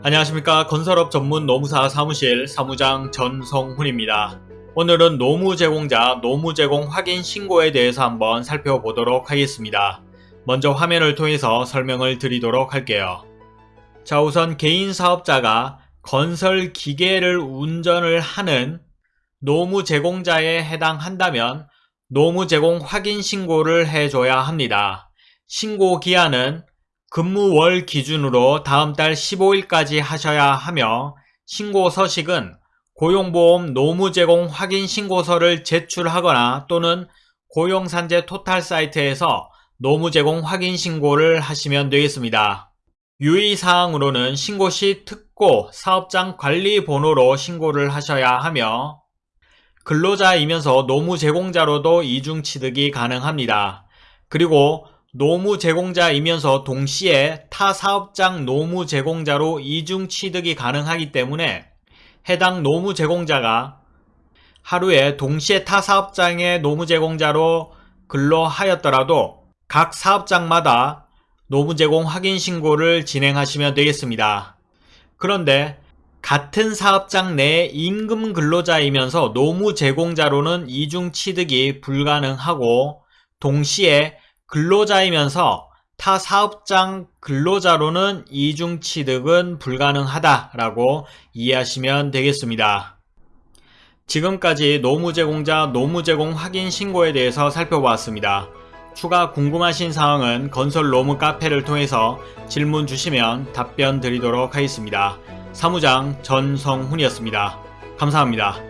안녕하십니까 건설업 전문 노무사 사무실 사무장 전성훈입니다. 오늘은 노무 제공자 노무 제공 확인 신고에 대해서 한번 살펴보도록 하겠습니다. 먼저 화면을 통해서 설명을 드리도록 할게요. 자 우선 개인 사업자가 건설 기계를 운전을 하는 노무 제공자에 해당한다면 노무 제공 확인 신고를 해줘야 합니다. 신고 기한은 근무월 기준으로 다음 달 15일까지 하셔야 하며 신고 서식은 고용보험 노무 제공 확인 신고서를 제출하거나 또는 고용산재 토탈 사이트에서 노무 제공 확인 신고를 하시면 되겠습니다. 유의사항으로는 신고 시 특고 사업장 관리 번호로 신고를 하셔야 하며 근로자이면서 노무 제공자로도 이중 취득이 가능합니다. 그리고 노무 제공자이면서 동시에 타 사업장 노무 제공자로 이중 취득이 가능하기 때문에 해당 노무 제공자가 하루에 동시에 타 사업장의 노무 제공자로 근로하였더라도 각 사업장마다 노무 제공 확인 신고를 진행하시면 되겠습니다. 그런데 같은 사업장 내 임금 근로자이면서 노무 제공자로는 이중 취득이 불가능하고 동시에 근로자이면서 타 사업장 근로자로는 이중 취득은 불가능하다라고 이해하시면 되겠습니다. 지금까지 노무제공자 노무제공 확인 신고에 대해서 살펴보았습니다. 추가 궁금하신 사항은 건설 노무 카페를 통해서 질문 주시면 답변 드리도록 하겠습니다. 사무장 전성훈이었습니다. 감사합니다.